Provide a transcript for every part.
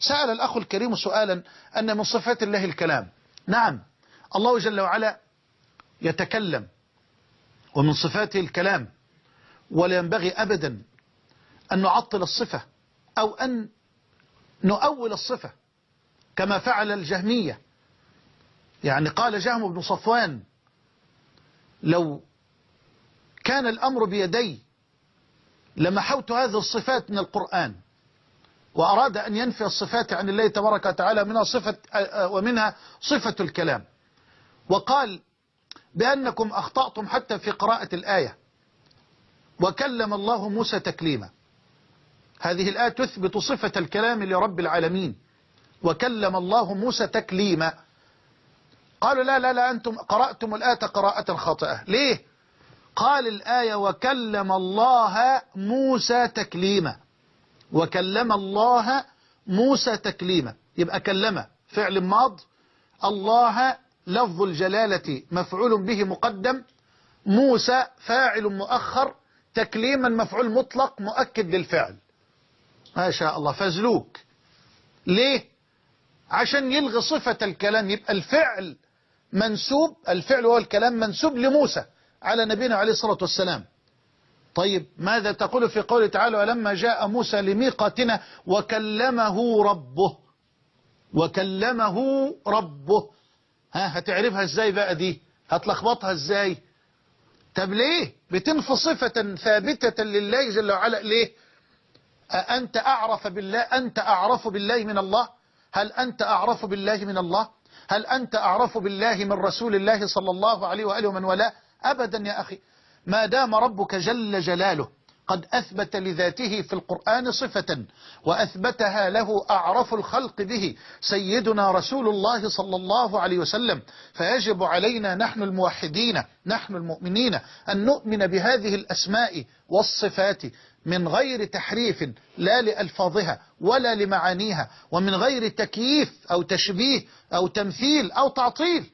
سأل الأخ الكريم سؤالا أن من صفات الله الكلام. نعم الله جل وعلا يتكلم ومن صفاته الكلام ولا ينبغي أبدا أن نعطل الصفة أو أن نؤول الصفة كما فعل الجهمية. يعني قال جهم بن صفوان لو كان الأمر بيدي لمحوت هذه الصفات من القرآن. وأراد أن ينفي الصفات عن الله تبارك وتعالى منها صفة ومنها صفة الكلام. وقال بأنكم أخطأتم حتى في قراءة الآية. وكلم الله موسى تكليما. هذه الآية تثبت صفة الكلام لرب العالمين. وكلم الله موسى تكليما. قالوا لا لا لا أنتم قرأتم الآية قراءة خاطئة. ليه؟ قال الآية وكلم الله موسى تكليما. وكلم الله موسى تكليما. يبقى كلم فعل ماض. الله لفظ الجلالة مفعول به مقدم. موسى فاعل مؤخر. تكليما مفعول مطلق مؤكد للفعل. ما شاء الله. فزلوك. ليه؟ عشان يلغي صفة الكلام. يبقى الفعل منسوب. الفعل هو الكلام منسوب لموسى على نبينا عليه الصلاة والسلام. طيب ماذا تقول في قوله تعالى ولما جاء موسى لميقاتنا وكلمه ربه وكلمه ربه. ها هتعرفها إزاي بقى دي؟ هتلخبطها إزاي؟ طب ليه؟ بتنفي صفة ثابتة لله جل وعلا. ليه؟ أنت أعرف بالله أنت أعرف بالله من الله؟ هل أنت أعرف بالله من الله؟ هل أنت أعرف بالله من رسول الله صلى الله عليه وآله ومن ولا أبدا يا أخي. ما دام ربك جل جلاله قد أثبت لذاته في القرآن صفة وأثبتها له أعرف الخلق به سيدنا رسول الله صلى الله عليه وسلم فيجب علينا نحن الموحدين نحن المؤمنين أن نؤمن بهذه الأسماء والصفات من غير تحريف لا لألفاظها ولا لمعانيها ومن غير تكييف أو تشبيه أو تمثيل أو تعطيل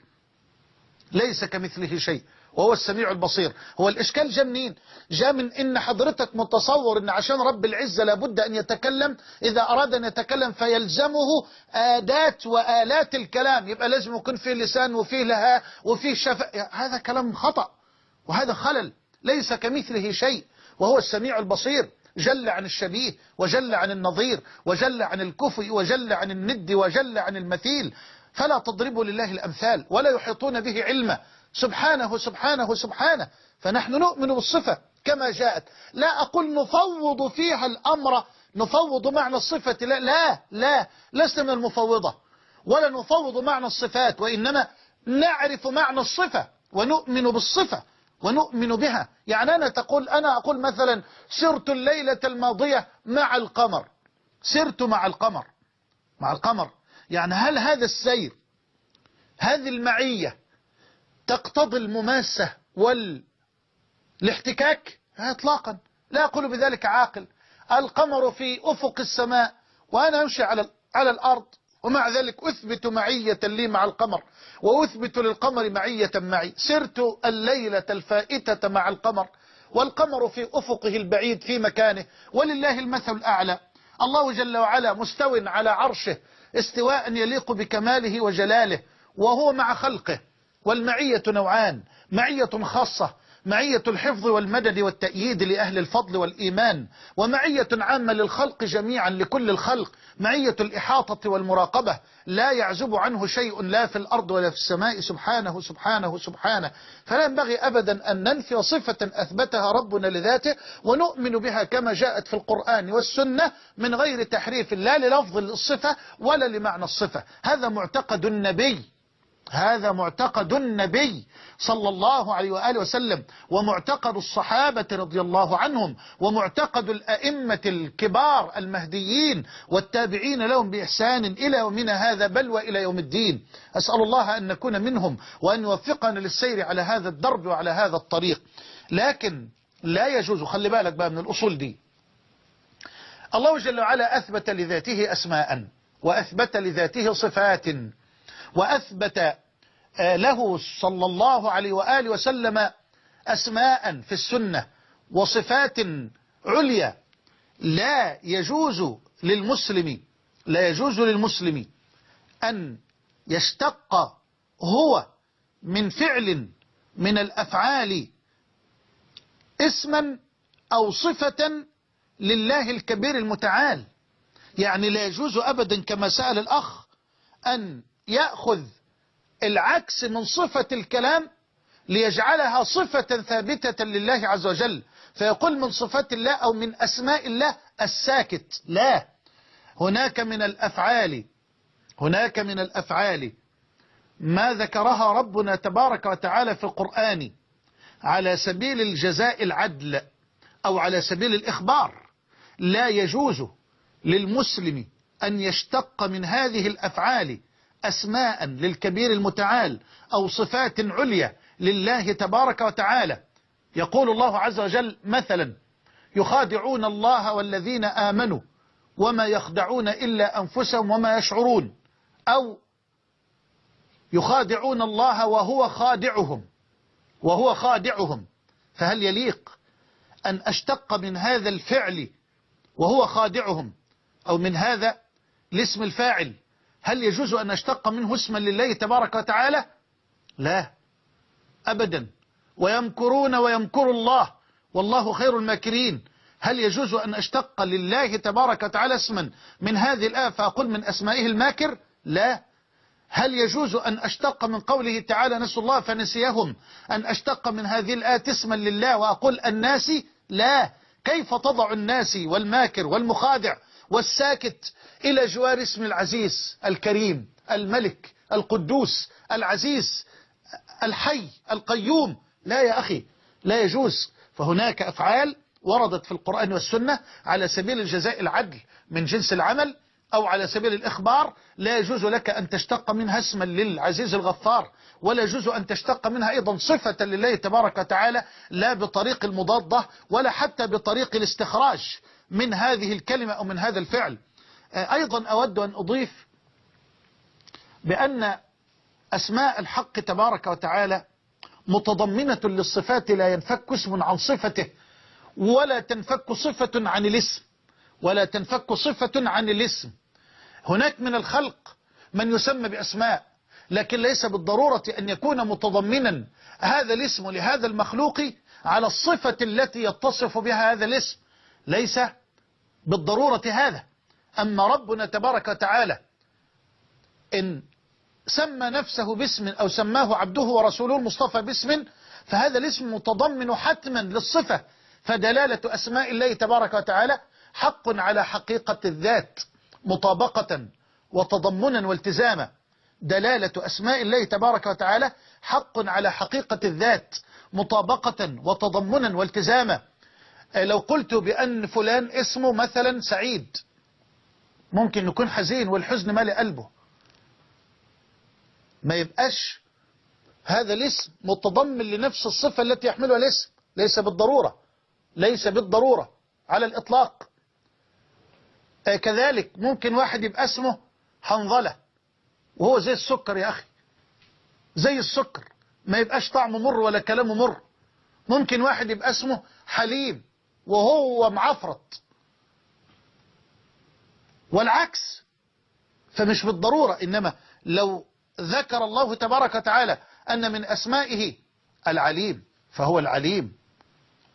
ليس كمثله شيء. وهو السميع البصير. هو الإشكال جاء منين؟ جاء من إن حضرتك متصور إن عشان رب العزة لابد أن يتكلم. إذا أراد أن يتكلم فيلزمه آدات وآلات الكلام. يبقى لازم يكون فيه لسان وفيه لها وفيه شفاء هذا كلام خطأ وهذا خلل. ليس كمثله شيء. وهو السميع البصير. جل عن الشبيه وجل عن النظير وجل عن الكفء وجل عن الند وجل عن المثيل. فلا تضربوا لله الأمثال ولا يحيطون به علما. سبحانه سبحانه سبحانه. فنحن نؤمن بالصفة كما جاءت. لا أقول نفوض فيها الأمر نفوض معنى الصفة. لا لا لا لسنا من المفوضة. ولا نفوض معنى الصفات وإنما نعرف معنى الصفة ونؤمن بالصفة ونؤمن بها. يعني أنا تقول أنا أقول مثلا سرت الليلة الماضية مع القمر. سرت مع القمر. مع القمر. يعني هل هذا السير هذه المعية تقتضي المماسة والاحتكاك؟ اطلاقا. لا أقول بذلك عاقل. القمر في أفق السماء وأنا أمشي على على الأرض ومع ذلك أثبت معية لي مع القمر وأثبت للقمر معية معي. سرت الليلة الفائتة مع القمر والقمر في أفقه البعيد في مكانه ولله المثل الأعلى. الله جل وعلا مستو على عرشه استواء يليق بكماله وجلاله وهو مع خلقه. والمعية نوعان معية خاصة معية الحفظ والمدد والتأييد لأهل الفضل والإيمان ومعية عامة للخلق جميعا لكل الخلق معية الإحاطة والمراقبة. لا يعزب عنه شيء لا في الأرض ولا في السماء. سبحانه سبحانه سبحانه. فلا ينبغي أبدا أن ننفي صفة أثبتها ربنا لذاته ونؤمن بها كما جاءت في القرآن والسنة من غير تحريف لا للفظ الصفة ولا لمعنى الصفة. هذا معتقد النبي. هذا معتقد النبي صلى الله عليه وآله وسلم ومعتقد الصحابة رضي الله عنهم ومعتقد الأئمة الكبار المهديين والتابعين لهم بإحسان إلى يومنا هذا بل وإلى يوم الدين. أسأل الله أن نكون منهم وأن يوفقنا للسير على هذا الدرب وعلى هذا الطريق. لكن لا يجوز خلي بالك بقى من الأصول دي. الله جل وعلا أثبت لذاته أسماء وأثبت لذاته صفات وأثبت له صلى الله عليه وآله وسلم أسماء في السنة وصفات عليا لا يجوز للمسلم لا يجوز للمسلم أن يشتق هو من فعل من الأفعال اسما أو صفة لله الكبير المتعال. يعني لا يجوز أبدا كما سأل الأخ أن يأخذ العكس من صفة الكلام ليجعلها صفة ثابتة لله عز وجل. فيقول من صفات الله أو من أسماء الله الساكت. لا. هناك من الأفعال. هناك من الأفعال. ما ذكرها ربنا تبارك وتعالى في القرآن على سبيل الجزاء العدل أو على سبيل الإخبار. لا يجوز للمسلم أن يشتق من هذه الأفعال أسماء للكبير المتعال أو صفات عليا لله تبارك وتعالى. يقول الله عز وجل مثلا يخادعون الله والذين آمنوا وما يخدعون إلا أنفسهم وما يشعرون. أو يخادعون الله وهو خادعهم وهو خادعهم. فهل يليق أن أشتق من هذا الفعل وهو خادعهم؟ أو من هذا الاسم الفاعل هل يجوز أن أشتق منه اسما لله تبارك وتعالى؟ لا. أبدا. ويمكرون ويمكر الله. والله خير الماكرين. هل يجوز أن أشتق لله تبارك وتعالى اسما من هذه الآية فأقول من أسمائه الماكر؟ لا. هل يجوز أن أشتق من قوله تعالى نسوا الله فنسيهم أن أشتق من هذه الآية اسما لله وأقول الناس؟ لا. كيف تضع الناس والماكر والمخادع والساكت إلى جوار اسم العزيز الكريم الملك القدوس العزيز الحي القيوم. لا يا أخي لا يجوز. فهناك أفعال وردت في القرآن والسنة على سبيل الجزاء العدل من جنس العمل أو على سبيل الإخبار. لا يجوز لك أن تشتق منها اسما للعزيز الغفار ولا يجوز أن تشتق منها أيضا صفة لله تبارك وتعالى لا بطريق المضادة ولا حتى بطريق الاستخراج. من هذه الكلمة أو من هذا الفعل. أيضا أود أن أضيف بأن أسماء الحق تبارك وتعالى متضمنة للصفات لا ينفك اسم عن صفته ولا تنفك صفة عن الاسم ولا تنفك صفة عن الاسم. هناك من الخلق من يسمى بأسماء لكن ليس بالضرورة أن يكون متضمنا هذا الاسم لهذا المخلوق على الصفة التي يتصف بها هذا الاسم. ليس بالضرورة هذا. أما ربنا تبارك وتعالى إن سمى نفسه باسم أو سماه عبده ورسوله المصطفى باسم فهذا الاسم متضمن حتما للصفة فدلالة أسماء الله تبارك وتعالى حق على حقيقة الذات مطابقة وتضمنا والتزاما. دلالة أسماء الله تبارك وتعالى حق على حقيقة الذات مطابقة وتضمنا والتزاما. لو قلت بأن فلان اسمه مثلا سعيد ممكن يكون حزين والحزن مالي قلبه. ما يبقاش هذا الاسم متضمن لنفس الصفة التي يحملها الاسم ليس بالضرورة ليس بالضرورة على الإطلاق. كذلك ممكن واحد يبقى اسمه حنظلة وهو زي السكر يا أخي. زي السكر ما يبقاش طعمه مر ولا كلامه مر. ممكن واحد يبقى اسمه حليم وهو معفرط. والعكس فمش بالضرورة إنما لو ذكر الله تبارك وتعالى أن من أسمائه العليم فهو العليم.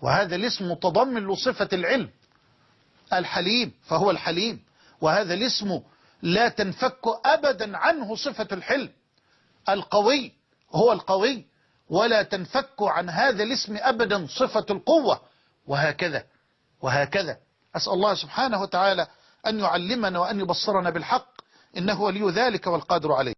وهذا الاسم متضمن لصفة العلم الحليم فهو الحليم. وهذا الاسم لا تنفك أبدا عنه صفة الحلم. القوي هو القوي ولا تنفك عن هذا الاسم أبدا صفة القوة. وهكذا وهكذا. أسأل الله سبحانه وتعالى أن يعلمنا وأن يبصرنا بالحق إنه ولي ذلك والقادر عليه.